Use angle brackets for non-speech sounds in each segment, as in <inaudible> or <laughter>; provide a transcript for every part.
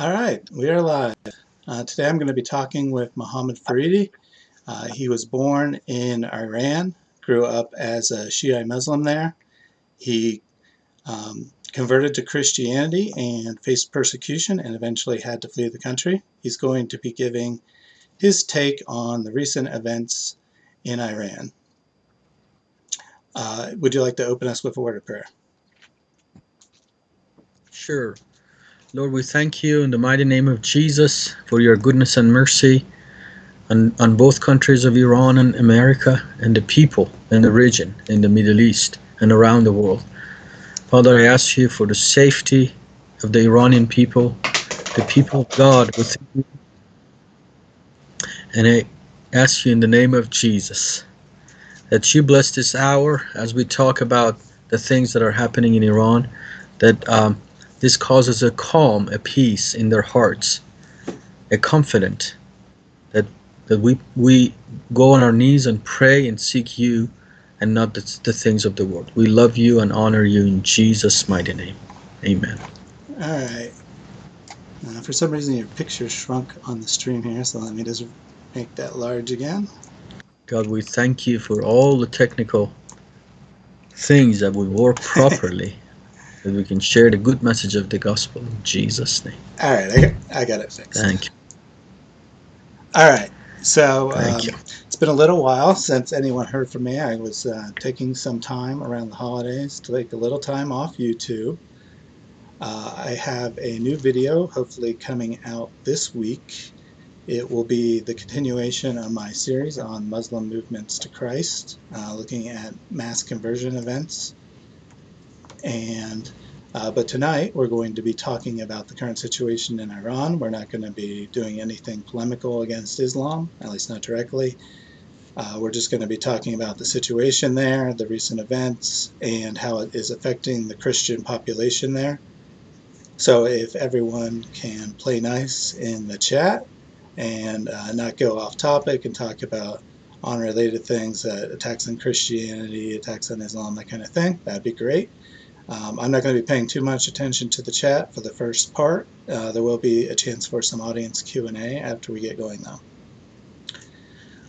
All right, we are live. Uh, today I'm going to be talking with Mohammed Faridi. Uh, he was born in Iran, grew up as a Shiite Muslim there. He um, converted to Christianity and faced persecution and eventually had to flee the country. He's going to be giving his take on the recent events in Iran. Uh, would you like to open us with a word of prayer? Sure. Lord, we thank you in the mighty name of Jesus for your goodness and mercy on, on both countries of Iran and America and the people in the region, in the Middle East and around the world. Father, I ask you for the safety of the Iranian people, the people of God within you. And I ask you in the name of Jesus that you bless this hour as we talk about the things that are happening in Iran, that um, this causes a calm, a peace in their hearts, a confidence that that we we go on our knees and pray and seek you and not the, the things of the world. We love you and honor you in Jesus' mighty name. Amen. All right. Uh, for some reason, your picture shrunk on the stream here, so let me just make that large again. God, we thank you for all the technical things that we work <laughs> properly that we can share the good message of the gospel in Jesus' name. All right, I got, I got it fixed. Thank you. All right, so um, it's been a little while since anyone heard from me. I was uh, taking some time around the holidays to take a little time off YouTube. Uh, I have a new video hopefully coming out this week. It will be the continuation of my series on Muslim movements to Christ, uh, looking at mass conversion events. And uh, but tonight we're going to be talking about the current situation in Iran. We're not going to be doing anything polemical against Islam, at least not directly. Uh, we're just going to be talking about the situation there, the recent events, and how it is affecting the Christian population there. So if everyone can play nice in the chat and uh, not go off topic and talk about unrelated things, uh, attacks on Christianity, attacks on Islam, that kind of thing, that'd be great. Um, I'm not going to be paying too much attention to the chat for the first part. Uh, there will be a chance for some audience Q&A after we get going though.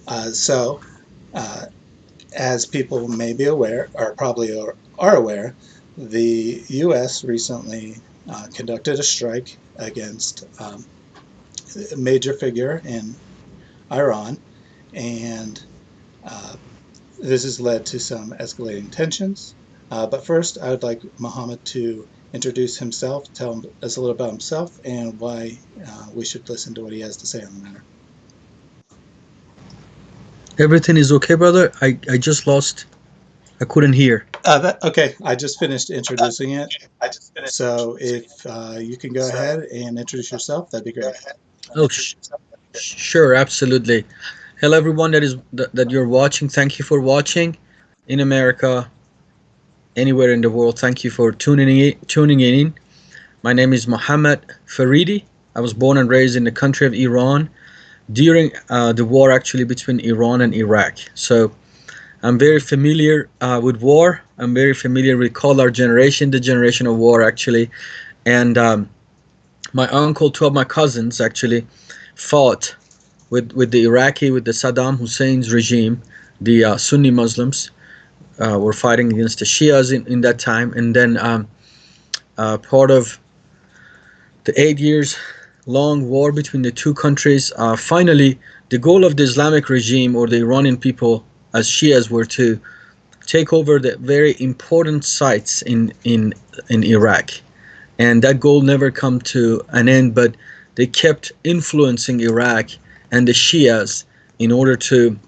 Uh, so, uh, as people may be aware, or probably are, are aware, the U.S. recently uh, conducted a strike against um, a major figure in Iran, and uh, this has led to some escalating tensions. Uh, but first, I would like Mohammed to introduce himself, tell us a little about himself, and why uh, we should listen to what he has to say on the matter. Everything is okay, brother? I, I just lost. I couldn't hear. Uh, that, okay, I just finished introducing it. I just finished. So if uh, you can go ahead and introduce yourself, that'd be great. Oh, sh sure, absolutely. Hello, everyone that is that, that you're watching. Thank you for watching in America, anywhere in the world. Thank you for tuning in. Tuning in. My name is Mohammed Faridi. I was born and raised in the country of Iran during uh, the war actually between Iran and Iraq. So I'm very familiar uh, with war. I'm very familiar with call our generation, the generation of war actually. And um, my uncle, two of my cousins actually fought with, with the Iraqi, with the Saddam Hussein's regime, the uh, Sunni Muslims uh, were fighting against the Shias in, in that time. And then um, uh, part of the eight years long war between the two countries, uh, finally the goal of the Islamic regime or the Iranian people as Shias were to take over the very important sites in, in, in Iraq. And that goal never come to an end, but they kept influencing Iraq and the Shias in order to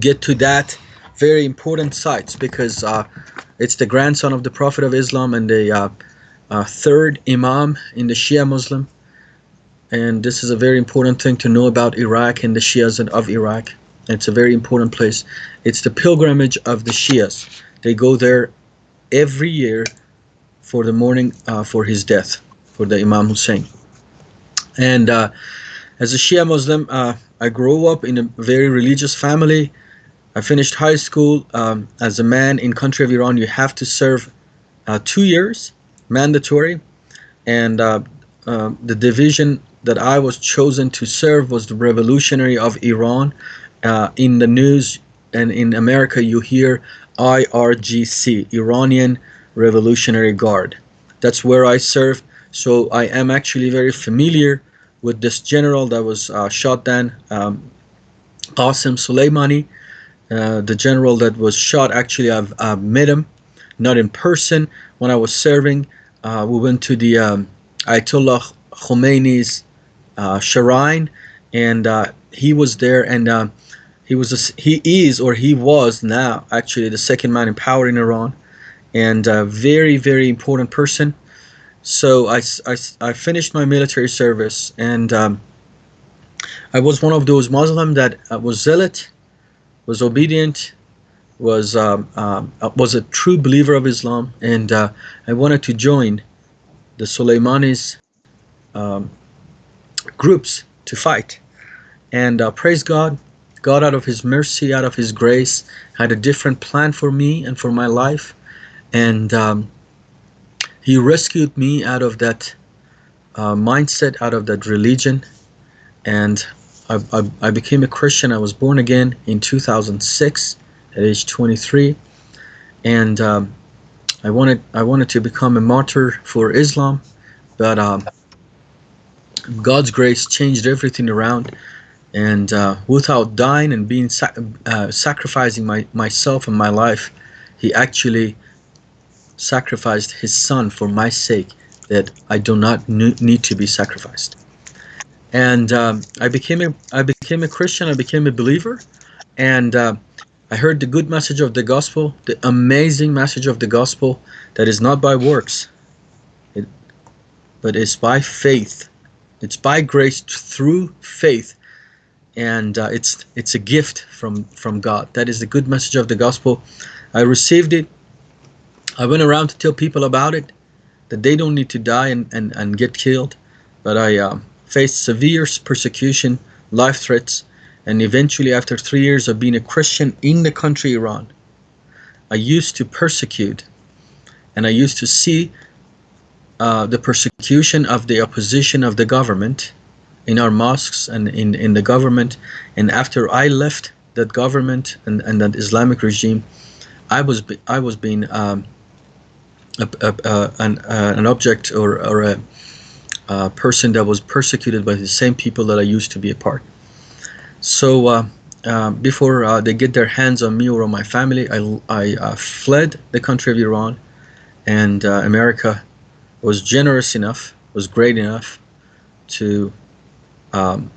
get to that very important sites because uh, it's the grandson of the Prophet of Islam and the uh, uh, third Imam in the Shia Muslim. And this is a very important thing to know about Iraq and the Shias of Iraq. It's a very important place. It's the pilgrimage of the Shias. They go there every year for the mourning uh, for his death, for the Imam Hussein. And uh, as a Shia Muslim, uh, I grew up in a very religious family. I finished high school. Um, as a man in country of Iran, you have to serve uh, two years, mandatory. And uh, um, the division that I was chosen to serve was the Revolutionary of Iran. Uh, in the news and in America, you hear IRGC, Iranian Revolutionary Guard. That's where I served. So I am actually very familiar with this general that was uh, shot down, um, Qasem Soleimani. Uh, the general that was shot, actually, I've, met him, not in person. When I was serving, uh, we went to the um, Ayatollah Khomeini's uh, shrine, and uh, he was there, and uh, he was a, he is or he was now actually the second man in power in Iran, and a very very important person. So I, I, I finished my military service, and um, I was one of those Muslim that uh, was zealot, was obedient, was um, um, was a true believer of Islam, and uh, I wanted to join the Soleimani's um, groups to fight. And uh, praise God, God out of His mercy, out of His grace, had a different plan for me and for my life. And um, He rescued me out of that uh, mindset, out of that religion. And I, I, I became a Christian. I was born again in 2006 at age 23. And um, I wanted I wanted to become a martyr for Islam, but um, God's grace changed everything around, and uh, without dying and being uh, sacrificing my myself and my life, He actually sacrificed His Son for my sake, that I do not need to be sacrificed. And um, I became a I became a Christian. I became a believer, and uh, I heard the good message of the gospel, the amazing message of the gospel that is not by works, it, but is by faith it's by grace through faith, and uh, it's it's a gift from from God. That is the good message of the gospel. I received it. I went around to tell people about it, that they don't need to die and, and, and get killed. But I uh, faced severe persecution, life threats, and eventually after three years of being a Christian in the country Iran, I used to persecute and I used to see uh, the persecution of the opposition of the government in our mosques and in, in the government. And after I left that government and, and that Islamic regime, I was I was being um, a, a, an, uh, an object or, or a, a, person that was persecuted by the same people that I used to be a part. So uh, uh, before uh, they get their hands on me or on my family, I, I uh, fled the country of Iran and uh, America was generous enough, was great enough to um,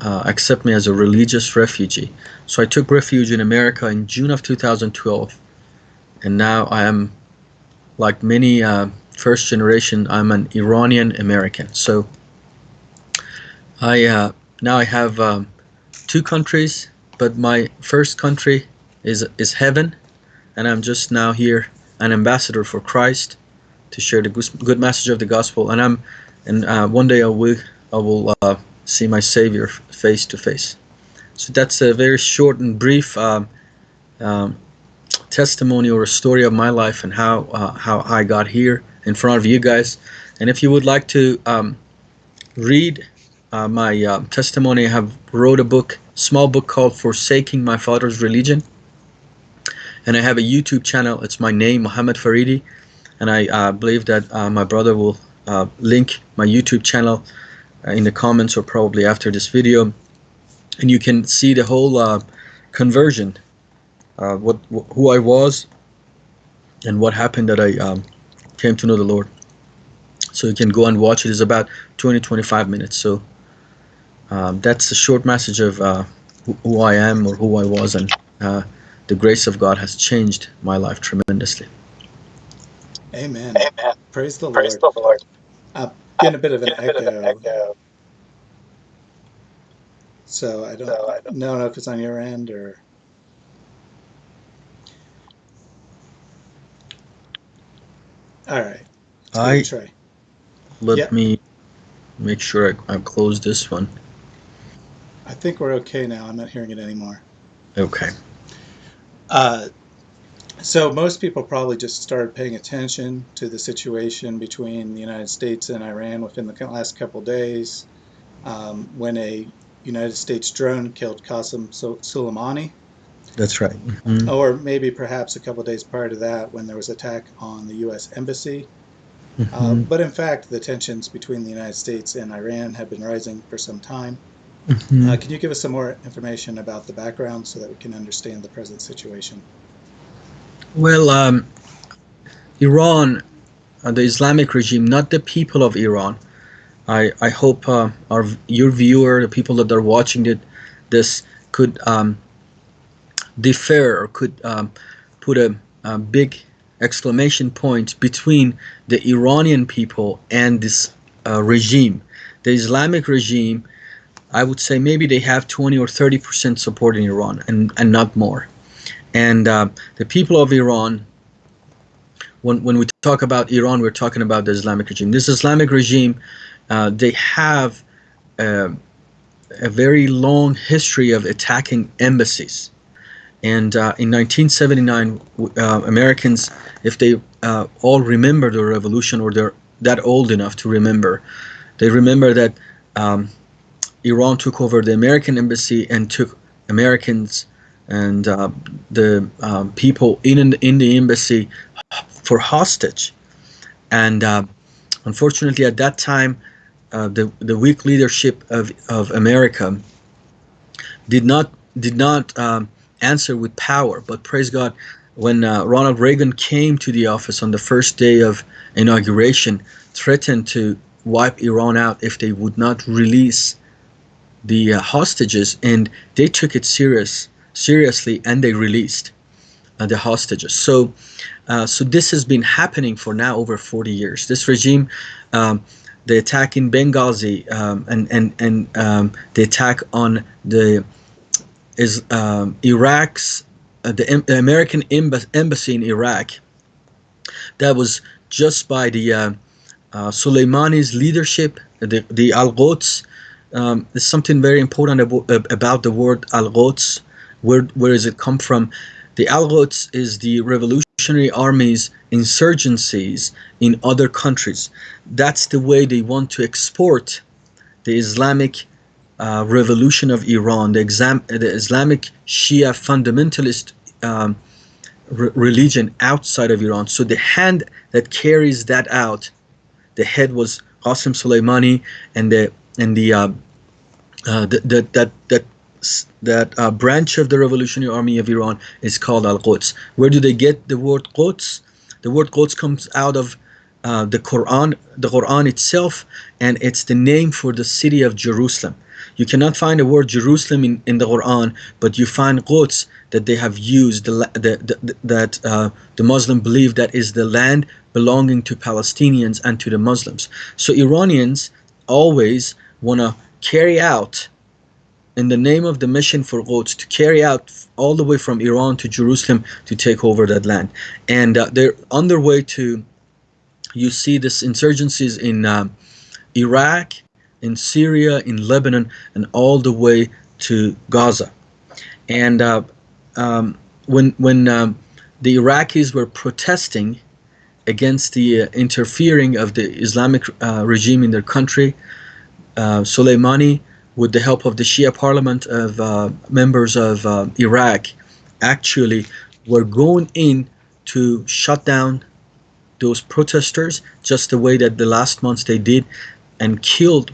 uh, accept me as a religious refugee. So I took refuge in America in June of 2012, and now I am, like many uh, first generation, I'm an Iranian American. So I uh, now I have um, two countries, but my first country is is heaven, and I'm just now here an ambassador for Christ to share the good message of the gospel. And I'm, and uh, one day I will, I will uh, see my Savior face to face. So that's a very short and brief um, um, testimony or a story of my life and how uh, how I got here in front of you guys. And if you would like to um, read uh, my uh, testimony, I have wrote a book, small book called "Forsaking My Father's Religion." And I have a YouTube channel. It's my name, Mohammed Faridi and I uh, believe that uh, my brother will uh, link my YouTube channel uh, in the comments or probably after this video and you can see the whole conversion what wh who I was and what happened that I um, came to know the Lord so you can go and watch it it's about 20-25 minutes so um, that's the short message of uh, who I am or who I was and uh, the grace of God has changed my life tremendously. Amen. Amen. Praise the Praise Lord. The Lord. Uh, I'm getting a bit of an, echo. Of an echo. So I don't, so I don't know if it's on your end or. All right. I try. Let yep. me make sure I, I close this one. I think we're okay now. I'm not hearing it anymore. Okay. Uh, So most people probably just started paying attention to the situation between the United States and Iran within the last couple days um, when a United States drone killed Qasem Soleimani, That's right. Mhm. or maybe perhaps a couple days prior to that when there was attack on the U.S. embassy. Uh, Mhm. but in fact, the tensions between the United States and Iran have been rising for some time. Mhm. Uh, can you give us some more information about the background so that we can understand the present situation? Well, um, Iran, uh, the Islamic regime, not the people of Iran. I, I hope uh, our your viewer, the people that are watching it, this could um, differ or could um, put a, a big exclamation point between the Iranian people and this uh, regime. The Islamic regime, I would say maybe they have 20 or 30 percent support in Iran and, and not more. And uh, the people of Iran, when, when we talk about Iran, we're talking about the Islamic regime. This Islamic regime, uh, they have uh, a very long history of attacking embassies. And uh, in 1979, uh, Americans, if they uh, all remember the revolution or they're that old enough to remember, they remember that um, Iran took over the American embassy and took Americans and uh, the um, people in in the embassy for hostage. And uh, unfortunately, at that time, uh, the the weak leadership of, of America did not did not um, answer with power. But praise God, when uh, Ronald Reagan came to the office on the first day of inauguration, threatened to wipe Iran out if they would not release the uh, hostages, and they took it serious seriously, and they released uh, the hostages. So, uh, so this has been happening for now over 40 years. This regime. Um, the attack in Benghazi um, and and and um, the attack on the is um, Iraq's uh, the, the American embassy, in Iraq. That was just by the uh, uh, Soleimani's leadership. The the Al Quds. Um, there's something very important abo- about the word Al Quds. Where where does it come from? The Al Quds is the Revolutionary Army's insurgencies in other countries. That's the way they want to export the Islamic uh, revolution of Iran, the, exam- the Islamic Shia fundamentalist um, re- religion outside of Iran. So the hand that carries that out, the head was Qasem Soleimani, and the and the uh, uh, the, the, that that that uh, branch of the Revolutionary Army of Iran is called Al Quds. Where do they get the word Quds? The word Quds comes out of uh, the Quran, the Quran itself, and it's the name for the city of Jerusalem. You cannot find the word Jerusalem in, in the Quran, but you find Quds that they have used the, the, the, that uh, the Muslim believe that is the land belonging to Palestinians and to the Muslims. So Iranians always want to carry out in the name of the mission for Quds to carry out all the way from Iran to Jerusalem to take over that land. And uh, they're on their way to, you see this insurgencies in um, Iraq, in Syria, in Lebanon, and all the way to Gaza. And uh, um, when, when um, the Iraqis were protesting against the uh, interfering of the Islamic uh, regime in their country, uh, Soleimani, with the help of the Shia parliament of uh, members of uh, Iraq, actually were going in to shut down those protesters just the way that the last months they did and killed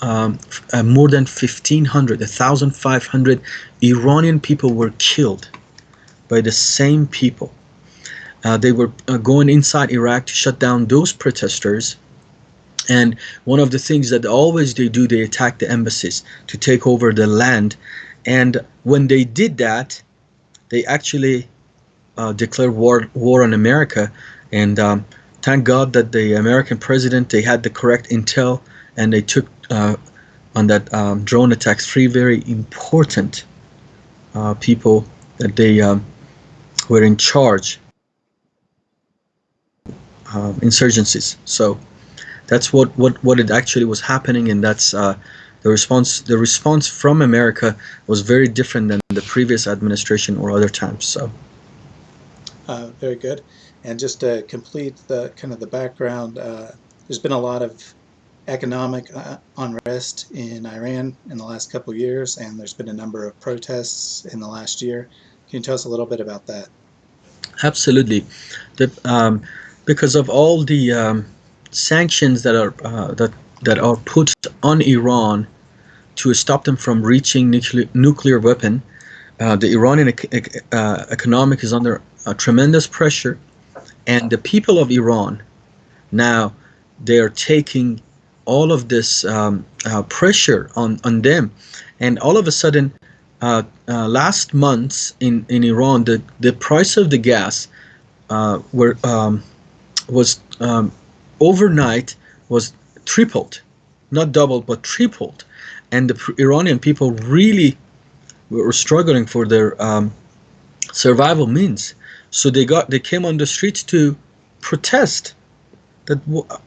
um, uh, more than 1500 1500 iranian people were killed by the same people. Uh, they were uh, going inside iraq to shut down those protesters. And one of the things that always they do they attack the embassies to take over the land. And when they did that they actually uh, declared war war on america and um, thank god that the american president they had the correct intel and they took uh, on that um, drone attacks three very important uh, people that they um, were in charge uh, insurgencies so that's what, what, what it actually was happening and that's uh, the response the response from america was very different than the previous administration or other times so Uh, very good. And just to complete the kind of the background, uh, there's been a lot of economic uh, unrest in Iran in the last couple years, and there's been a number of protests in the last year. Can you tell us a little bit about that? Absolutely, the, um, because of all the um, sanctions that are uh, that that are put on Iran to stop them from reaching nuclear nuclear weapon, uh, the Iranian uh, economic is under tremendous pressure, and the people of Iran now they are taking all of this um, uh, pressure on, on them. And all of a sudden, uh, uh, last month in, in Iran, the, the price of the gas uh, were, um, was um, overnight was tripled, not doubled, but tripled. And the Iranian people really were struggling for their um, survival means. So they got they came on the streets to protest that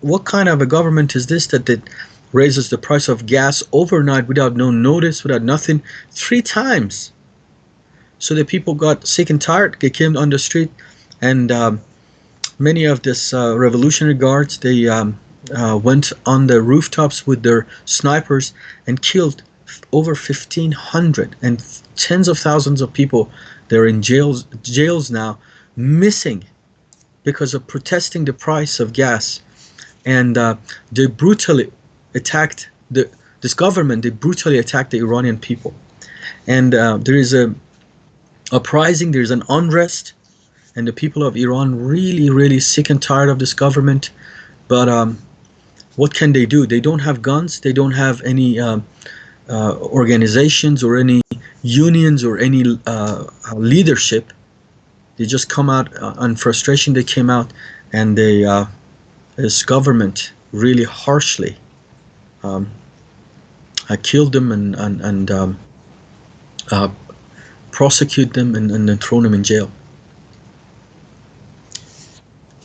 what kind of a government is this that, that raises the price of gas overnight without no notice, without nothing, three times. So the people got sick and tired. They came on the street, and um, many of this uh, revolutionary guards they um, uh, went on the rooftops with their snipers and killed over 1,500 and tens of thousands of people. They're in jails jails now, missing because of protesting the price of gas. And uh, they brutally attacked the this government they brutally attacked the Iranian people. And uh, there is a uprising there's an unrest and the people of Iran really really sick and tired of this government. But um, what can they do? They don't have guns they don't have any um, uh, organizations or any unions or any uh, leadership they just come out uh, on frustration they came out and they uh, this government really harshly um, uh, killed them and and, and um, uh, prosecute them and, and then throw them in jail.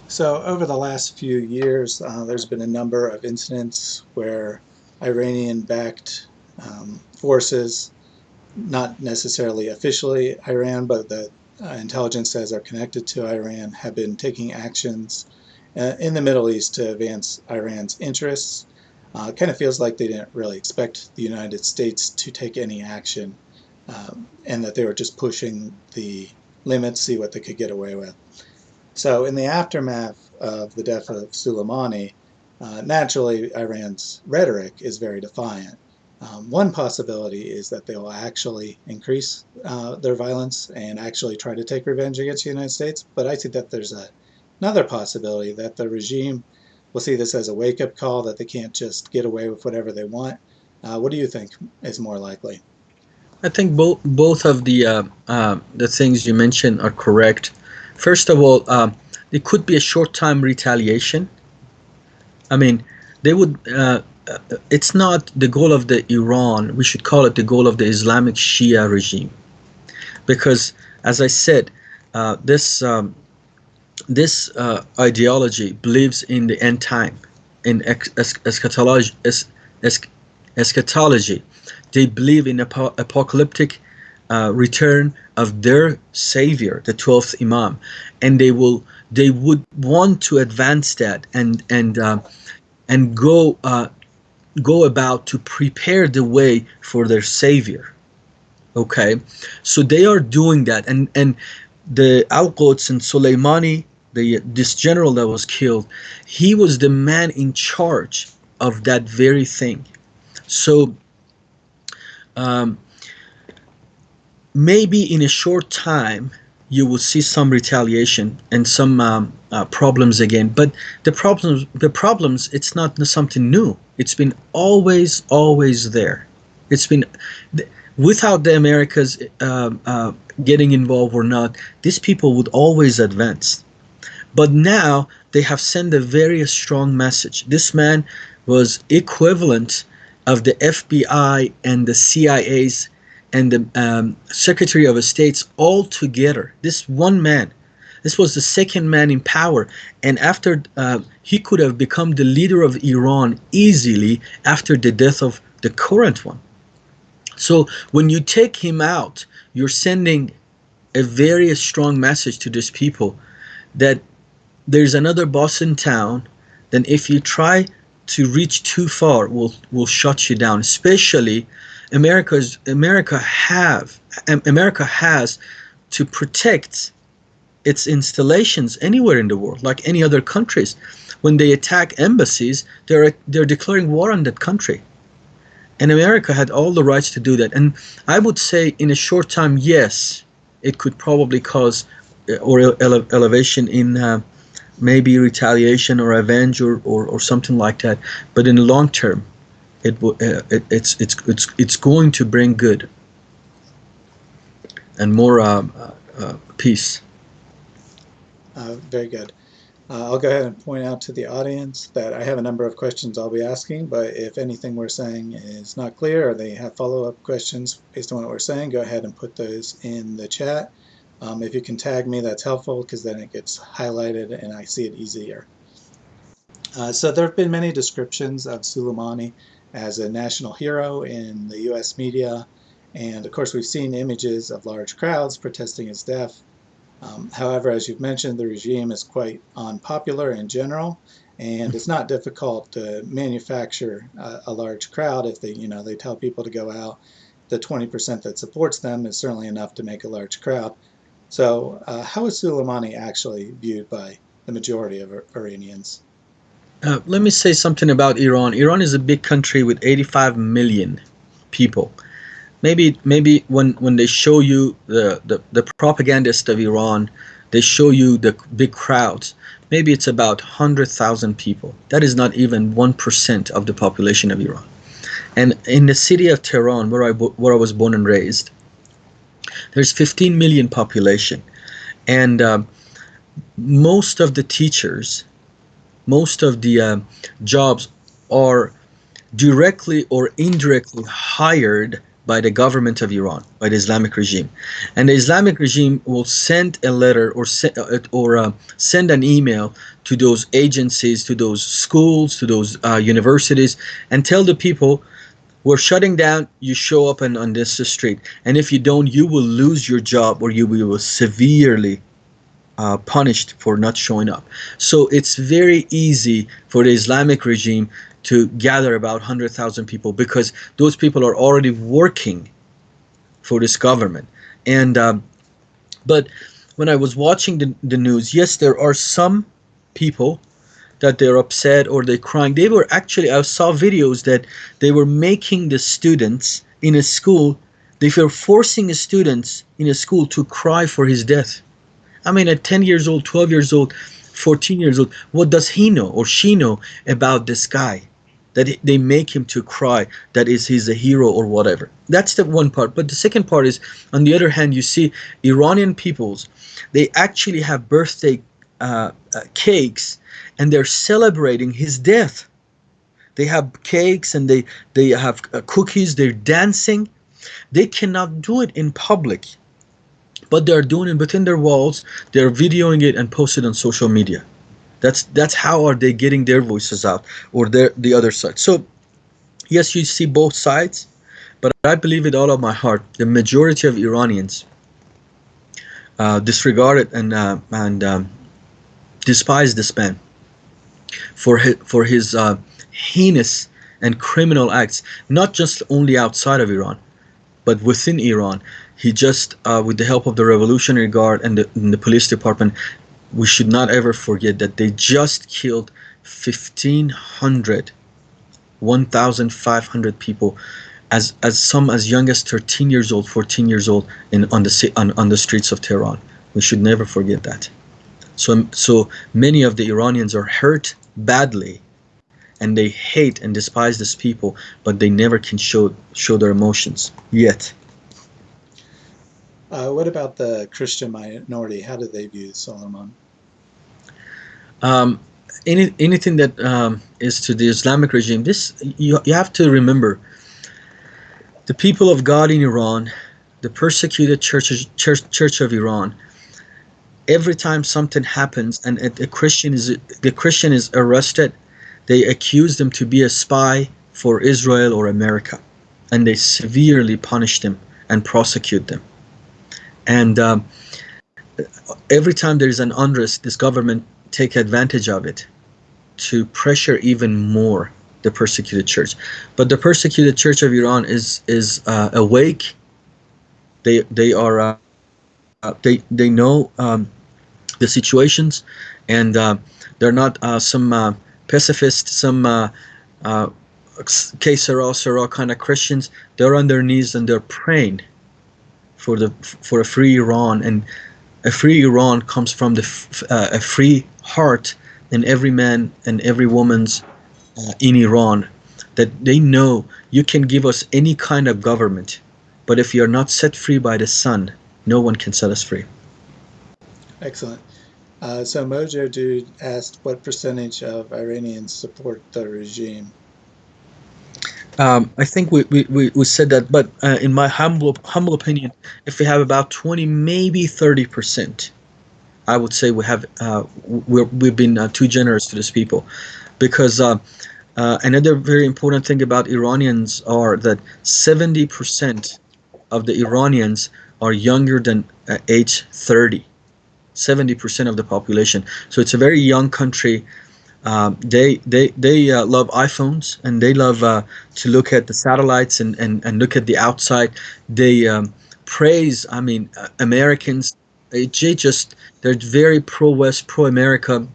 So over the last few years uh, there's been a number of incidents where Iranian backed um, forces not necessarily officially Iran but the uh, intelligence says are connected to Iran have been taking actions uh, in the Middle East to advance Iran's interests. Uh, kind of feels like they didn't really expect the United States to take any action um, and that they were just pushing the limits, see what they could get away with. So in the aftermath of the death of Soleimani, uh, naturally Iran's rhetoric is very defiant. Um, one possibility is that they will actually increase uh, their violence and actually try to take revenge against the United States. But I think that there's a, another possibility that the regime will see this as a wake-up call that they can't just get away with whatever they want. Uh, what do you think is more likely? I think both both of the uh, uh the things you mentioned are correct. First of all, um, it could be a short-time retaliation. I mean, they would uh, uh, it's not the goal of the Iran, we should call it the goal of the Islamic Shia regime. Because, as I said, uh, this, um, this uh, ideology believes in the end time, in eschatology. eschatology. They believe in ap apocalyptic uh, return of their savior, the 12th Imam. And they will, they would want to advance that and, and, uh, and go uh, go about to prepare the way for their savior okay so they are doing that and and the al-Quds and Soleimani the this general that was killed he was the man in charge of that very thing so um, maybe in a short time you will see some retaliation and some um, uh, problems again. But the problems, the problems, it's not something new. It's been always, always there. It's been without the Americas uh, uh, getting involved or not, these people would always advance. But now they have sent a very strong message. This man was equivalent of the FBI and the CIA's and the um, Secretary of States all together. This one man, this was the second man in power, and after uh, he could have become the leader of Iran easily after the death of the current one. So when you take him out, you're sending a very strong message to these people that there's another boss in town, then if you try to reach too far, will will shut you down. Especially America's America have America has to protect its installations anywhere in the world, like any other countries. When they attack embassies, they're they're declaring war on that country. And America had all the rights to do that. And I would say, in a short time, yes, it could probably cause uh, or ele elevation in uh, maybe retaliation or revenge or, or, or, something like that. But in the long term, it, uh, it it's it's it's it's going to bring good and more uh, uh, peace. Uh, very good. Uh, I'll go ahead and point out to the audience that I have a number of questions I'll be asking, but if anything we're saying is not clear or they have follow-up questions based on what we're saying, go ahead and put those in the chat. Um, if you can tag me, that's helpful because then it gets highlighted and I see it easier. Uh, so there have been many descriptions of Soleimani as a national hero in the U.S. media, and of course we've seen images of large crowds protesting his death um, however, as you've mentioned, the regime is quite unpopular in general, and it's not difficult to manufacture a, a large crowd if they, you know, they tell people to go out. The 20% that supports them is certainly enough to make a large crowd. So, uh, how is Soleimani actually viewed by the majority of Iranians? Uh, let me say something about Iran. Iran is a big country with 85 million people maybe maybe when when they show you the, the the propagandist of Iran they show you the big crowds maybe it's about 100,000 people. That is not even 1% of the population of Iran. And in the city of Tehran where I where I was born and raised there's 15 million population. And uh, most of the teachers most of the uh, jobs are directly or indirectly hired by the government of Iran, by the Islamic regime. And the Islamic regime will send a letter or, se uh, or uh, send an email to those agencies, to those schools, to those uh, universities, and tell the people, we're shutting down, you show up on, on this street. And if you don't, you will lose your job or you will severely uh, punished for not showing up. So it's very easy for the Islamic regime to gather about 100,000 people because those people are already working for this government. And um, but when I was watching the, the news, yes, there are some people that they're upset or they're crying. They were actually, I saw videos that they were making the students in a school, they were forcing students in a school to cry for his death. I mean, at 10 years old, 12 years old, 14 years old, what does he know or she know about this guy? That they make him to cry that is he's a hero or whatever. That's the one part. But the second part is on the other hand you see iranian peoples they actually have birthday uh, uh, cakes and they're celebrating his death. They have cakes and they they have uh, cookies. They're dancing. They cannot do it in public but they're doing it within their walls. They're videoing it and post it on social media that's that's how are they getting their voices out or their the other side. So yes, you see both sides, but I believe with all of my heart, the majority of Iranians uh, disregard it and uh, and um, despise this man for his, for his uh, heinous and criminal acts, not just only outside of Iran, but within Iran. He just, uh, with the help of the Revolutionary Guard and the, and the police department, we should not ever forget that they just killed 1500 1500 people as as some as young as 13 years old 14 years old in on the on, on the streets of Tehran. We should never forget that. So so many of the Iranians are hurt badly and they hate and despise these people but they never can show show their emotions yet uh, what about the Christian minority? How do they view Soleimani? Um, any, anything that um, is to the Islamic regime, this you, you have to remember the people of God in Iran, the persecuted church, church, church of Iran, every time something happens and a, a Christian is the Christian is arrested, they accuse them to be a spy for Israel or America, and they severely punish them and prosecute them. And um, every time there is an unrest, this government take advantage of it to pressure even more the persecuted church. But the persecuted church of Iran is is uh, awake. They they are uh, they they know um, the situations, and uh, they're not uh, some uh, pacifist, some que sera, kind of Christians. They're on their knees and they're praying for the for a free Iran, and a free Iran comes from the uh, a free heart in every man and every woman's uh, in Iran. That they know you can give us any kind of government, but if you're not set free by the Son, no one can set us free. Excellent. Uh, so Mojo Dude asked what percentage of Iranians support the regime. Um, I think we, we, we said that, but uh, in my humble humble opinion, if we have about 20, maybe 30 percent, I would say we have uh, we have been uh, too generous to these people, because uh, uh, another very important thing about Iranians are that 70 percent of the Iranians are younger than uh, age 30. 70% of the population. So it's a very young country. Um, they they they uh, love iPhones and they love uh, to look at the satellites and, and, and look at the outside. They um, praise, I mean, uh, Americans. They just they're very pro West, pro America.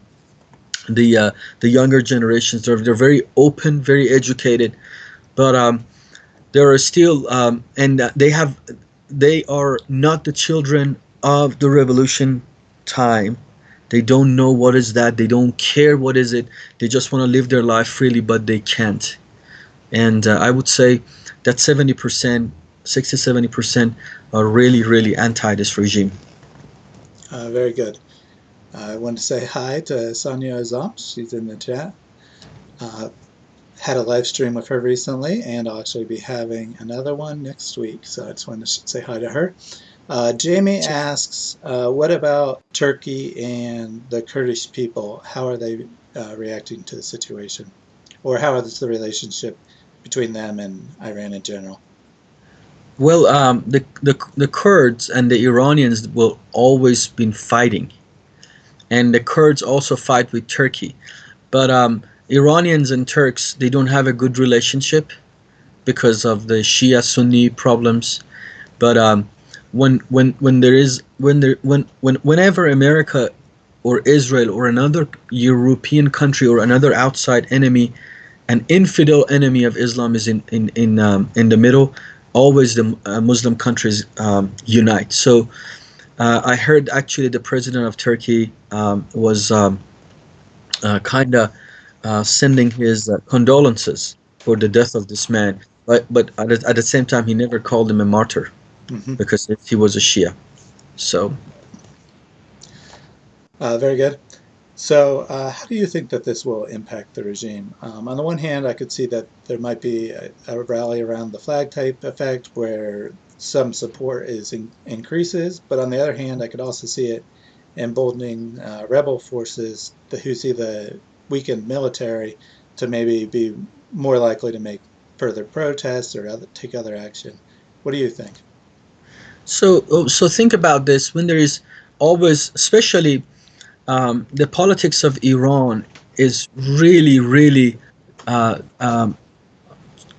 The uh, the younger generations they're they're very open, very educated, but um, there are still um, and uh, they have they are not the children of the revolution time they don't know what is that. They don't care what is it. They just want to live their life freely but they can't. And uh, i would say that 70% 60 70% are really really anti this regime. Uh, very good. I want to say hi to sonia azam she's in the chat. Uh, had a live stream with her recently and i'll actually be having another one next week so i just wanted to say hi to her uh, Jamie asks, uh, what about Turkey and the Kurdish people? How are they uh, reacting to the situation? Or how is the relationship between them and Iran in general? Well, um, the, the, the Kurds and the Iranians will always been fighting. And the Kurds also fight with Turkey. But um, Iranians and Turks, they don't have a good relationship because of the Shia Sunni problems. But um, when when when there is when there when when whenever America or Israel or another European country or another outside enemy, an infidel enemy of Islam is in in in um, in the middle. Always the uh, Muslim countries um, unite. So uh, I heard actually the president of Turkey um, was um, uh, kind of uh, sending his uh, condolences for the death of this man, but but at, at the same time he never called him a martyr mm-hmm. because he was a Shia. So. Uh, very good. So, uh, how do you think that this will impact the regime? Um, on the one hand, I could see that there might be a, a rally around the flag type effect where some support is in, increases, but on the other hand, I could also see it emboldening uh, rebel forces the, who see the weakened military to maybe be more likely to make further protests or other, take other action. What do you think? So, oh, so think about this. When there is always, especially um, the politics of Iran is really, really uh, um,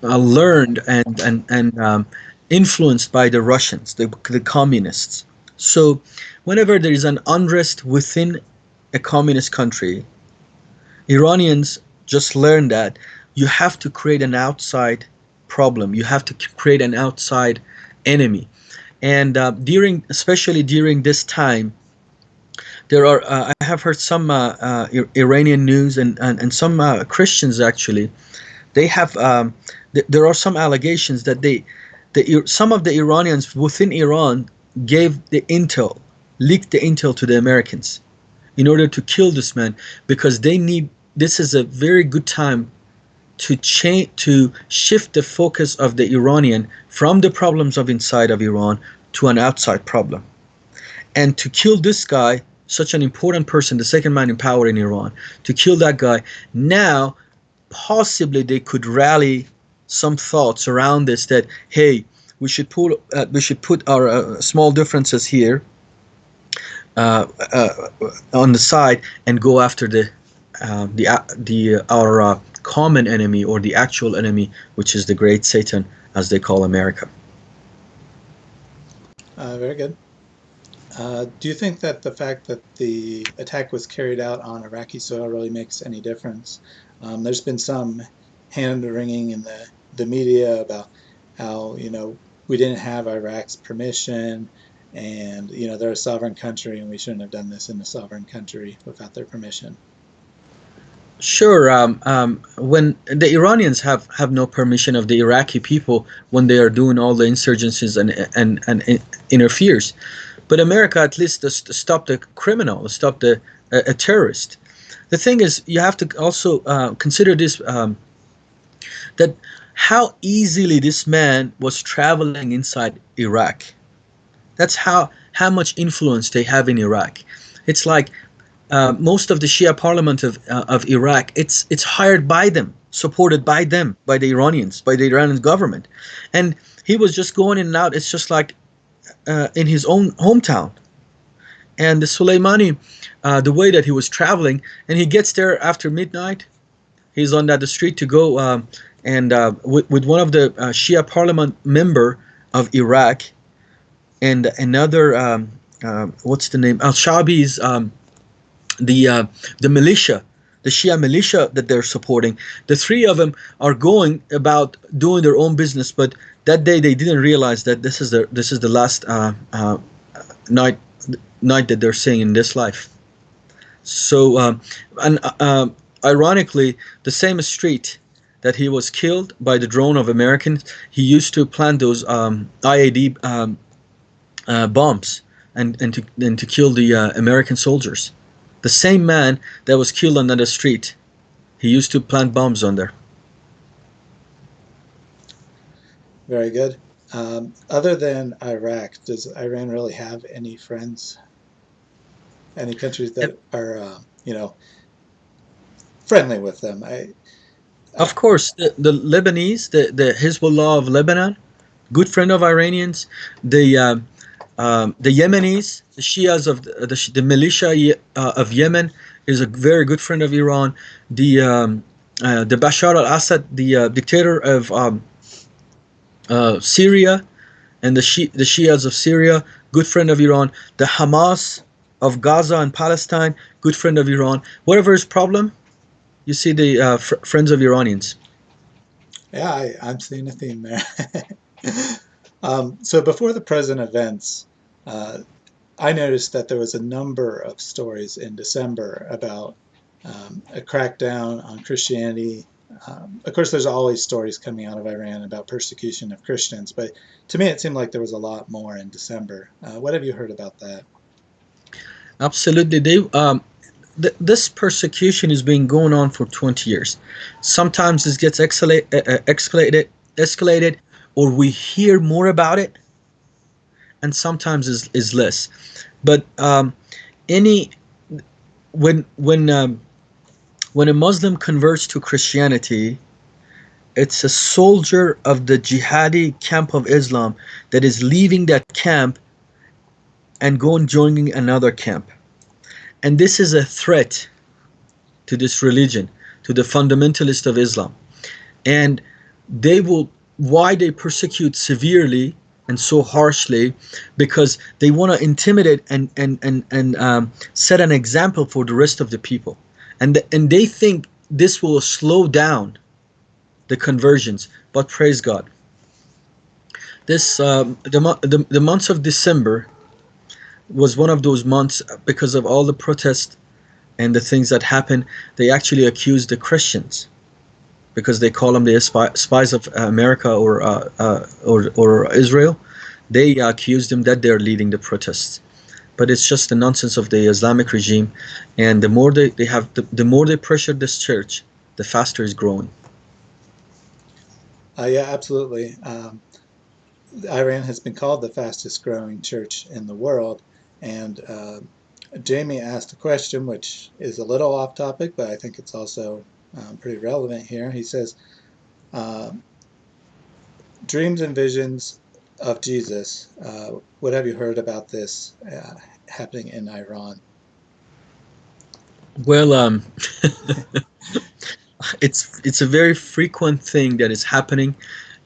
uh, learned and and and um, influenced by the Russians, the, the communists. So, whenever there is an unrest within a communist country, Iranians just learn that you have to create an outside problem. You have to create an outside enemy and uh, during especially during this time there are uh, I have heard some uh, uh Iranian news and and, and some uh, Christians actually they have um, th there are some allegations that they the some of the Iranians within Iran gave the intel leaked the intel to the Americans in order to kill this man because they need this is a very good time to change to shift the focus of the Iranian from the problems of inside of Iran to an outside problem. And to kill this guy, such an important person, the second man in power in Iran, to kill that guy, now possibly they could rally some thoughts around this that hey, we should put uh, we should put our uh, small differences here, uh, uh, on the side and go after the uh, the uh, the our common enemy or the actual enemy, which is the great Satan, as they call America. Uh, very good. Uh, do you think that the fact that the attack was carried out on Iraqi soil really makes any difference? Um, there's been some hand wringing in the, the media about how, you know, we didn't have Iraq's permission and, you know, they're a sovereign country and we shouldn't have done this in a sovereign country without their permission. Sure. Um, um, when the Iranians have, have no permission of the Iraqi people when they are doing all the insurgencies and and and, interferes, but America at least stop the criminal, stop the a terrorist. The thing is, you have to also uh, consider this um, that how easily this man was traveling inside Iraq. That's how how much influence they have in Iraq. It's like uh, most of the Shia parliament of, uh, of Iraq, it's, it's hired by them, supported by them, by the Iranians, by the Iranian government. And he was just going in and out. It's just like uh, in his own hometown. And the Soleimani, uh, the way that he was traveling, and he gets there after midnight. He's on that the street to go um, and uh, with, with one of the uh, Shia parliament member of Iraq and another, um, what's the name, Al-Shabi's um, the uh, the militia, the Shia militia that they're supporting. The three of them are going about doing their own business, but that day they didn't realize that this is the this is the last uh, uh, night night that they're seeing in this life. So, um, and um, ironically, the same street that he was killed by the drone of Americans, he used to plant those um, IED um, uh, bombs and and to and to kill the uh, American soldiers. The same man that was killed on the street, he used to plant bombs on there. Very good. Um, other than Iraq, does Iran really have any friends? Any countries that are, uh, you know, friendly with them? I, of course, the, the Lebanese, the, the Hezbollah of Lebanon, good friend of Iranians. The um, um, the Yemenis, the Shias of the, the, the militia uh, of Yemen, is a very good friend of Iran. The um, uh, the Bashar al-Assad, the uh, dictator of um, uh, Syria, and the Shi the Shias of Syria, good friend of Iran. The Hamas of Gaza and Palestine, good friend of Iran. Whatever is problem, you see the uh, fr friends of Iranians. Yeah, I, I'm seeing a theme there. <laughs> Um, so before the present events, uh, I noticed that there was a number of stories in December about um, a crackdown on Christianity. Um, of course, there's always stories coming out of Iran about persecution of Christians, but to me it seemed like there was a lot more in December. Uh, what have you heard about that? Absolutely. Um, th this persecution has been going on for 20 years. Sometimes it gets escalate, uh, escalated, escalated or we hear more about it and sometimes is, is less. But um, any when when um, when a Muslim converts to Christianity it's a soldier of the jihadi camp of Islam that is leaving that camp and going joining another camp. And this is a threat to this religion to the fundamentalist of Islam. And they will why they persecute severely and so harshly because they want to intimidate and and and, and um, set an example for the rest of the people. And the, and they think this will slow down the conversions but praise god. This um, the, the, the months of december was one of those months because of all the protests and the things that happened they actually accused the christians because they call them the spies of America or uh, uh, or, or Israel. They accuse them that they're leading the protests, but it's just the nonsense of the Islamic regime. And the more they, they have, the, the more they pressure this church, the faster it's growing. Uh, yeah, absolutely. Um, Iran has been called the fastest growing church in the world, and uh, Jamie asked a question which is a little off topic, but I think it's also um, pretty relevant here. He says, uh, dreams and visions of Jesus. Uh, what have you heard about this uh, happening in Iran? Well, um, <laughs> it's it's a very frequent thing that is happening,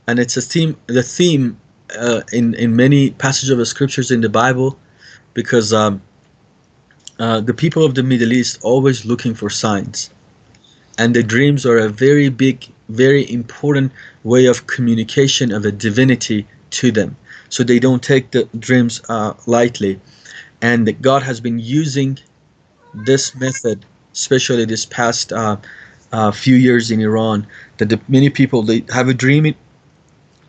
and it's a theme. The theme uh, in in many passages of the scriptures in the Bible, because um, uh, the people of the Middle East always looking for signs, and the dreams are a very big, very important way of communication of a divinity to them. So they don't take the dreams uh, lightly, and God has been using this method, especially this past uh, uh, few years in Iran, that the, many people they have a dream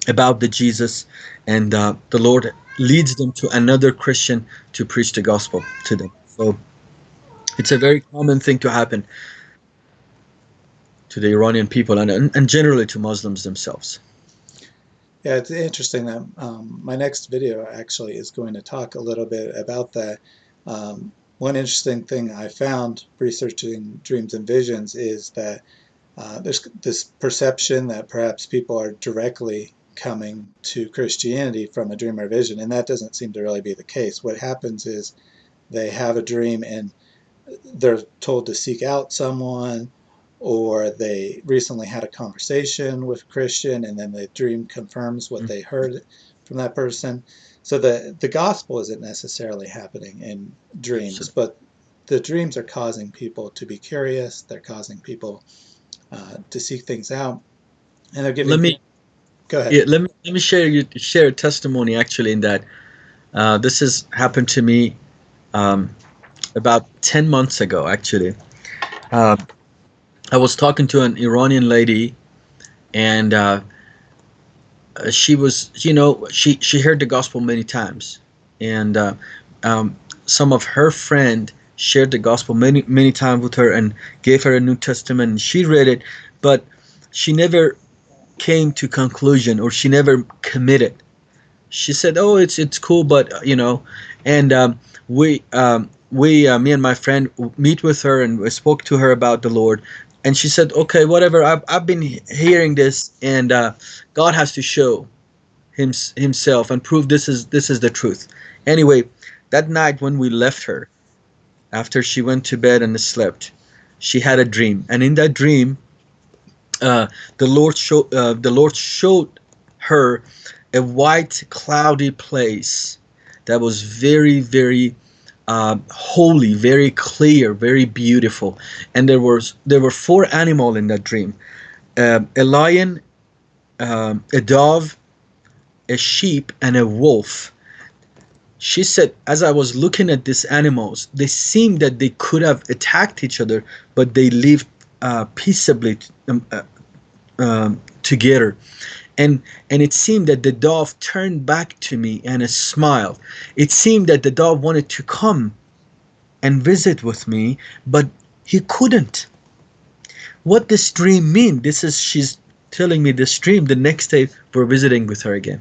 about the Jesus, and uh, the Lord leads them to another Christian to preach the gospel to them. So it's a very common thing to happen to the Iranian people and, and generally to Muslims themselves. Yeah, it's interesting that um, my next video actually is going to talk a little bit about that. Um, one interesting thing I found researching dreams and visions is that uh, there's this perception that perhaps people are directly coming to Christianity from a dream or vision, and that doesn't seem to really be the case. What happens is they have a dream and they're told to seek out someone, or they recently had a conversation with a Christian and then the dream confirms what mm-hmm. they heard from that person. So the, the gospel isn't necessarily happening in dreams, but the dreams are causing people to be curious. They're causing people uh, to seek things out, and they're giving. Let me go ahead. Yeah, let me let me share you share a testimony actually in that. Uh, this has happened to me um, about ten months ago. Actually, uh, I was talking to an Iranian lady, and uh, she was, you know, she she heard the gospel many times, and uh, um, some of her friend shared the gospel many many times with her and gave her a New Testament. And she read it, but she never came to conclusion or she never committed. She said, "Oh, it's it's cool, but uh, you know," and um, we um, we uh, me and my friend meet with her and we spoke to her about the Lord and she said, "Okay, whatever. I've, I've been hearing this, and uh, God has to show him, Himself and prove this is this is the truth." Anyway, that night when we left her, after she went to bed and slept, she had a dream, and in that dream, uh, the Lord showed uh, the Lord showed her a white, cloudy place that was very, very uh, holy, very clear, very beautiful. And there was there were four animals in that dream: uh, a lion, um, a dove, a sheep, and a wolf. She said, as I was looking at these animals, they seemed that they could have attacked each other, but they lived uh, peaceably um, uh, um, together and and it seemed that the dove turned back to me and smiled it seemed that the dove wanted to come and visit with me but he couldn't what this dream mean this is she's telling me this dream the next day we're visiting with her again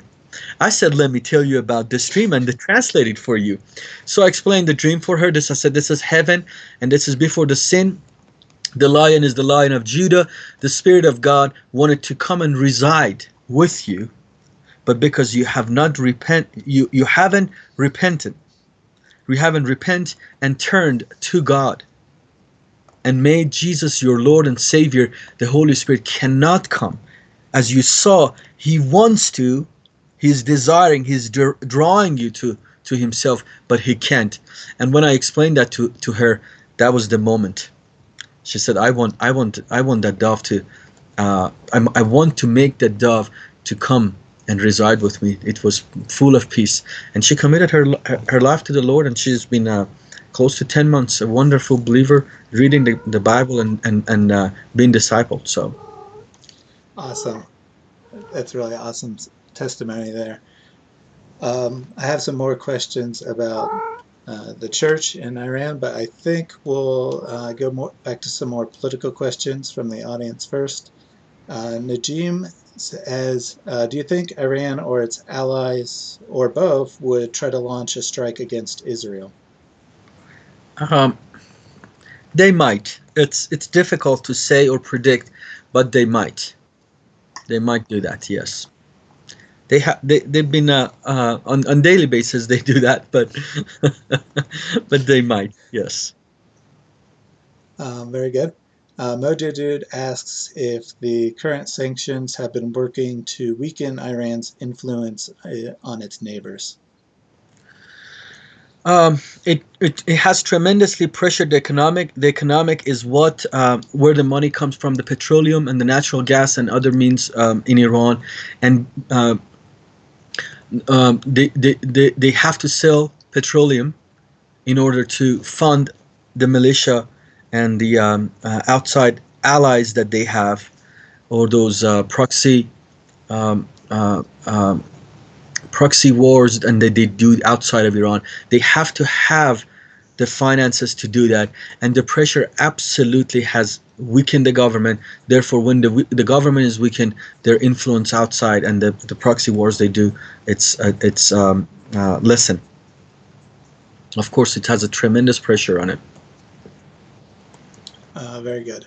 I said, let me tell you about this dream and translate it for you. So I explained the dream for her. This I said, this is heaven and this is before the sin. The lion is the lion of Judah. The Spirit of God wanted to come and reside with you, but because you have not repent, you, you haven't repented. You haven't repent and turned to God and made Jesus your Lord and Savior, the Holy Spirit cannot come. As you saw, He wants to, He's desiring, He's drawing you to, to Himself, but He can't. And when I explained that to, to her, that was the moment. She said, I want, I want, I want that dove to, uh, I want to make that dove to come and reside with me. It was full of peace, and she committed her her life to the Lord, and she's been uh, close to ten months a wonderful believer, reading the, the Bible and and and uh, being discipled. So awesome! That's really awesome testimony there. Um, I have some more questions about uh, the church in Iran, but I think we'll uh, go more back to some more political questions from the audience first. Uh, Najim says, uh, do you think Iran or its allies or both would try to launch a strike against Israel? Um, they might. It's it's difficult to say or predict, but they might. They might do that. Yes. they have they, they've been uh, uh, on on daily basis they do that but <laughs> but they might yes um, very good uh, asks if the current sanctions have been working to weaken Iran's influence uh, on its neighbors. Um, it, it, it has tremendously pressured the economic. The economic is what uh, where the money comes from, the petroleum and the natural gas and other means um, in Iran, and uh, um, they, they, they, they have to sell petroleum in order to fund the militia and the um, uh, outside allies that they have, or those uh, proxy um, uh, um, proxy wars and that they do outside of Iran. They have to have the finances to do that, and the pressure absolutely has weakened the government. Therefore, when the the government is weakened, their influence outside and the, the proxy wars they do, it's uh, it's um, uh. Of course, it has a tremendous pressure on it. Uh, very good.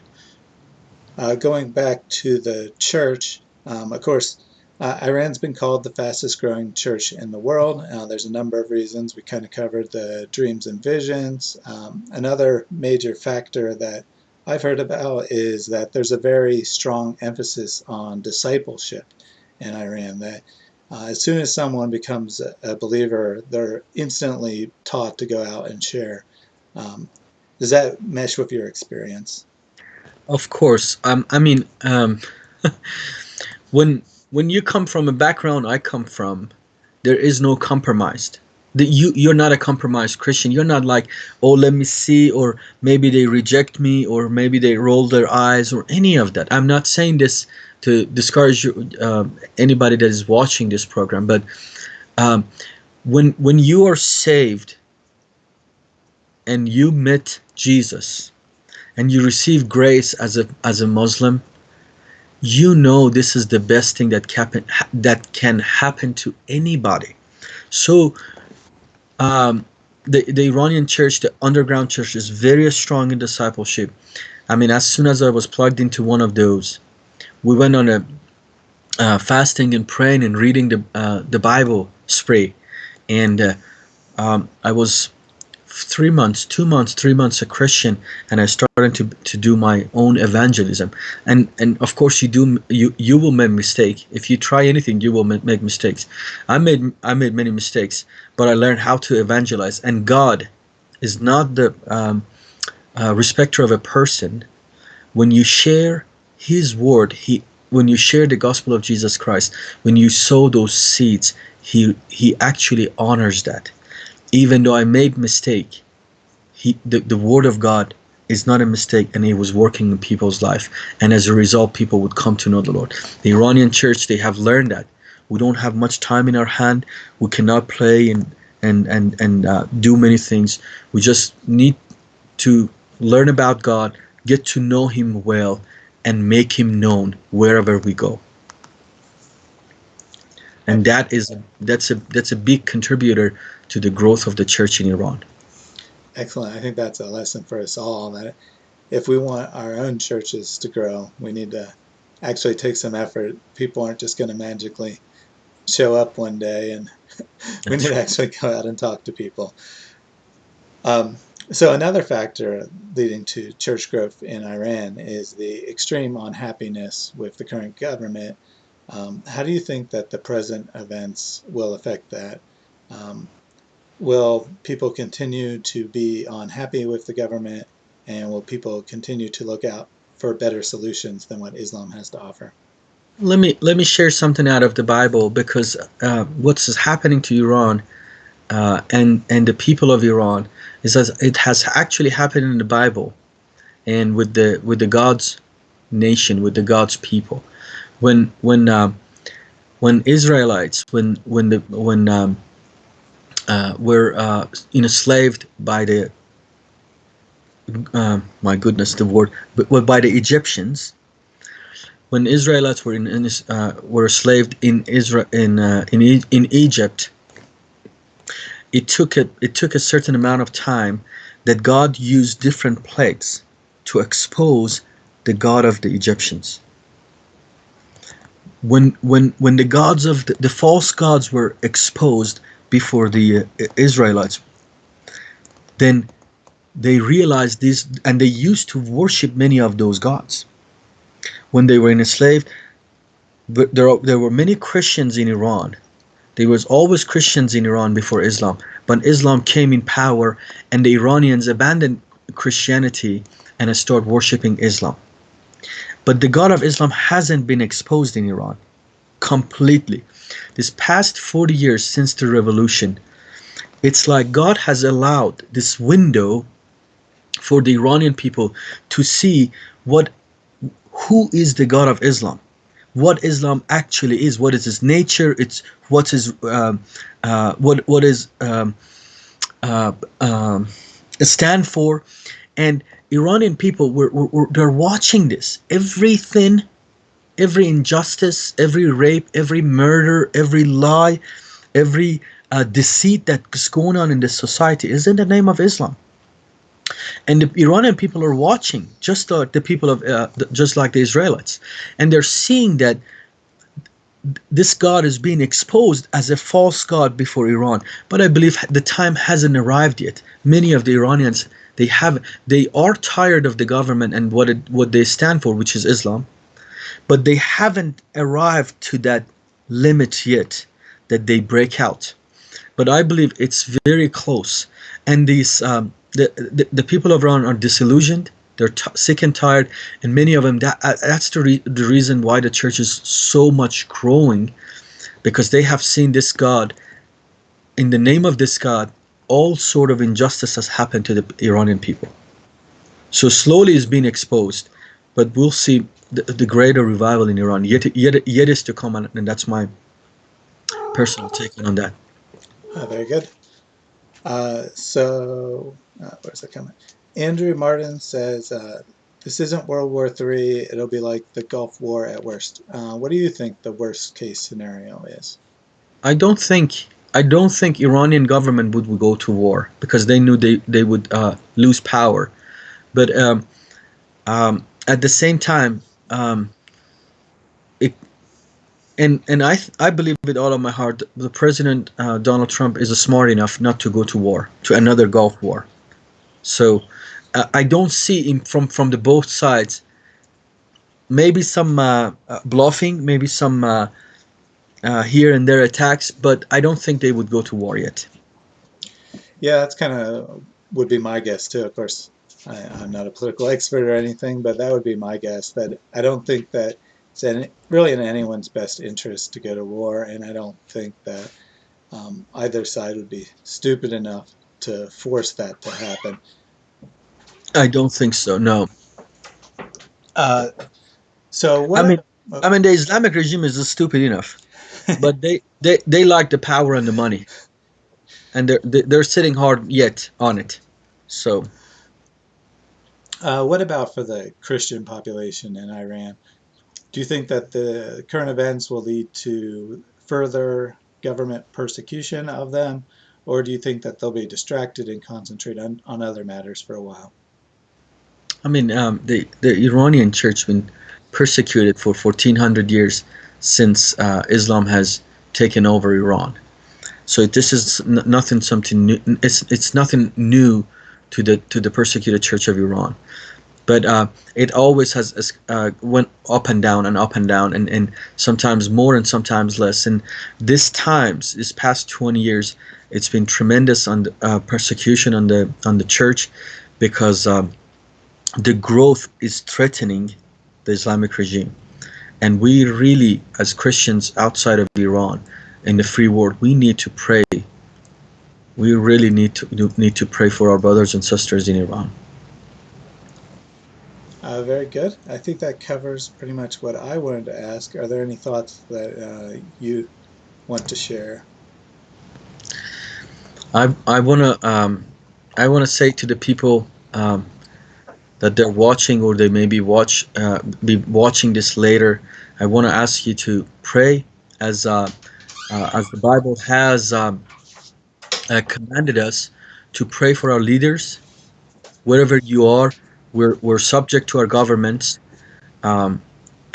Uh, going back to the church, um, of course, uh, Iran's been called the fastest growing church in the world. Uh, there's a number of reasons. We kind of covered the dreams and visions. Um, another major factor that I've heard about is that there's a very strong emphasis on discipleship in Iran. That uh, as soon as someone becomes a, believer, they're instantly taught to go out and share. Um, does that mesh with your experience? Of course. Um, I mean, um, <laughs> when when you come from a background I come from, there is no compromise. The, you you're not a compromised Christian. You're not like, oh, let me see, or maybe they reject me, or maybe they roll their eyes, or any of that. I'm not saying this to discourage uh, anybody that is watching this program, but um, when when you are saved and you met Jesus and you receive grace as a as a Muslim, you know this is the best thing that can that can happen to anybody. So um, the the Iranian church, the underground church, is very strong in discipleship. I mean, as soon as I was plugged into one of those, we went on a uh, fasting and praying and reading the uh, the Bible spree, and uh, um, I was three months, two months, three months a Christian, and I started to to do my own evangelism. And and of course, you do you you will make mistake. If you try anything, you will make mistakes. I made I made many mistakes, but I learned how to evangelize. And God is not the um, uh, respecter of a person. When you share His word, He when you share the gospel of Jesus Christ, when you sow those seeds, He He actually honors that even though I made mistake, he the, the word of God is not a mistake and it was working in people's life and as a result people would come to know the Lord. The Iranian church they have learned that. We don't have much time in our hand. We cannot play and and and and uh, do many things. We just need to learn about God, get to know Him well, and make Him known wherever we go and that is that's a that's a big contributor to the growth of the church in Iran. Excellent. I think that's a lesson for us all that if we want our own churches to grow, we need to actually take some effort. People aren't just going to magically show up one day, and <laughs> we need to actually go out and talk to people. Um, so another factor leading to church growth in Iran is the extreme unhappiness with the current government um, how do you think that the present events will affect that? Um, will people continue to be unhappy with the government and will people continue to look out for better solutions than what Islam has to offer? Let me let me share something out of the Bible because uh, what's happening to Iran uh, and and the people of Iran is that it has actually happened in the Bible and with the with the God's nation with the God's people when when uh, when Israelites when when the when um, uh, were uh, enslaved by the uh, my goodness the word but by the Egyptians. When Israelites were in, in uh, were enslaved in Israel in uh, in e in Egypt it took a it took a certain amount of time that God used different plagues to expose the God of the Egyptians. When when when the gods of the, the false gods were exposed before the uh, Israelites, then they realized this, and they used to worship many of those gods. When they were enslaved, there there were many Christians in Iran. There was always Christians in Iran before Islam, but Islam came in power, and the Iranians abandoned Christianity and started worshiping Islam. But the God of Islam hasn't been exposed in Iran completely. This past 40 years since the revolution, it's like God has allowed this window for the Iranian people to see what who is the God of Islam, what Islam actually is, what is its nature, it's what is um, uh, what what is um, uh, um, stand for, and Iranian people were, were, were they're watching this everything every injustice every rape every murder every lie every uh, deceit that's going on in this society is in the name of Islam. And the Iranian people are watching just like the people of uh, just like the Israelites. And they're seeing that this God is being exposed as a false God before Iran. But I believe the time hasn't arrived yet. Many of the Iranians they have they are tired of the government and what it what they stand for, which is Islam, but they haven't arrived to that limit yet that they break out. But I believe it's very close, and these um, the, the the people of Iran are disillusioned. They're sick and tired, and many of them that uh, that's the re the reason why the church is so much growing, because they have seen this God. In the name of this God, all sort of injustice has happened to the Iranian people. So slowly it's being exposed, but we'll see the, the greater revival in Iran yet, yet, yet is to come, and, and that's my personal take on that. Oh, very good. Uh, so, uh, where's that coming? Andrew Martin says, uh, this isn't World War III, it'll be like the Gulf War at worst. Uh, what do you think the worst case scenario is? I don't think I don't think Iranian government would, would go to war because they knew they they would uh, lose power, but um, um, at the same time, um, it and and I I believe with all of my heart the president uh, Donald Trump is smart enough not to go to war to another Gulf war, so uh, I don't see him from from the both sides. Maybe some uh, uh, bluffing, maybe some uh, uh, here and there attacks, but I don't think they would go to war yet. Yeah, that's kind of would be my guess too. Of course, I, am not a political <laughs> expert or anything, but that would be my guess. That I don't think that it's in, really in anyone's best interest to go to war, and I don't think that um, either side would be stupid enough to force that to happen. I don't think so. No. Uh, so what? I mean, I mean, the Islamic regime is stupid enough <laughs> but they, they they like the power and the money, and they're they're sitting hard yet on it. So, uh, what about for the Christian population in Iran? Do you think that the current events will lead to further government persecution of them, or do you think that they'll be distracted and concentrate on, on other matters for a while? I mean, um, the the Iranian church been persecuted for 1400 years since uh, Islam has taken over Iran. So this is nothing something new. It's it's nothing new to the to the persecuted Church of Iran, but uh, it always has uh, went up and down and up and down, and, and sometimes more and sometimes less. And this times this past 20 years, it's been tremendous on the, uh, persecution on the on the church, because um, the growth is threatening the Islamic regime. And we really, as Christians outside of Iran, in the free world, we need to pray. We really need to need to pray for our brothers and sisters in Iran. Uh, very good. I think that covers pretty much what I wanted to ask. Are there any thoughts that uh, you want to share? I I want to um, I want to say to the people um, that they're watching or they may be watch uh, be watching this later I want to ask you to pray as uh, uh, as the Bible has um, uh, commanded us to pray for our leaders wherever you are we're, we're subject to our governments um,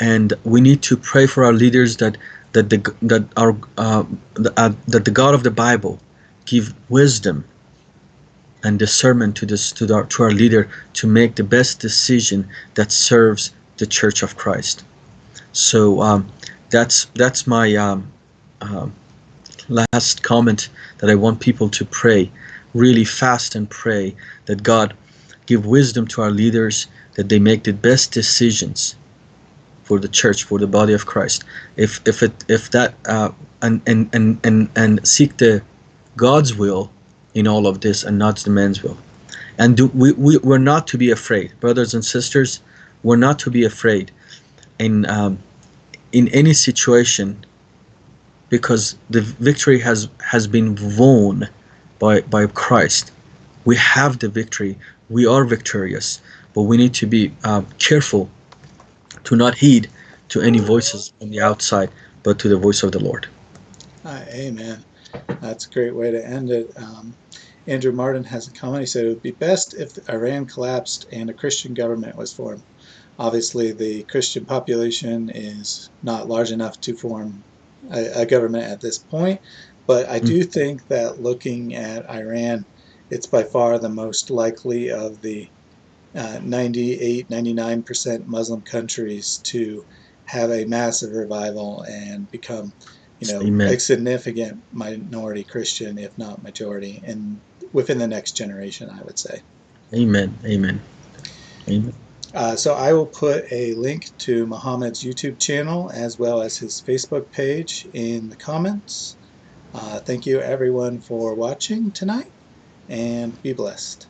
and we need to pray for our leaders that that the that our uh, the, uh, that the God of the Bible give wisdom and discernment to this to our to our leader to make the best decision that serves the Church of Christ. So um, that's that's my um, um last comment that I want people to pray, really fast and pray that God give wisdom to our leaders that they make the best decisions for the church, for the body of Christ. If if it if that uh, and, and and and and seek the God's will in all of this and not the man's will. And do, we, we we're not to be afraid, brothers and sisters. We're not to be afraid in um, in any situation because the victory has has been won by by Christ. We have the victory. We are victorious, but we need to be uh, careful to not heed to any voices on the outside, but to the voice of the Lord. Uh, amen. That's a great way to end it. Um, Andrew Martin has a comment. He said it would be best if Iran collapsed and a Christian government was formed. Obviously, the Christian population is not large enough to form a, a government at this point, but I do mm. think that looking at Iran, it's by far the most likely of the uh, 98, 99% Muslim countries to have a massive revival and become, you know, Amen. a significant minority Christian, if not majority, and within the next generation, I would say. Amen. Amen. Amen. Uh, so I will put a link to Mohammed's YouTube channel as well as his Facebook page in the comments. Uh, thank you everyone for watching tonight and be blessed.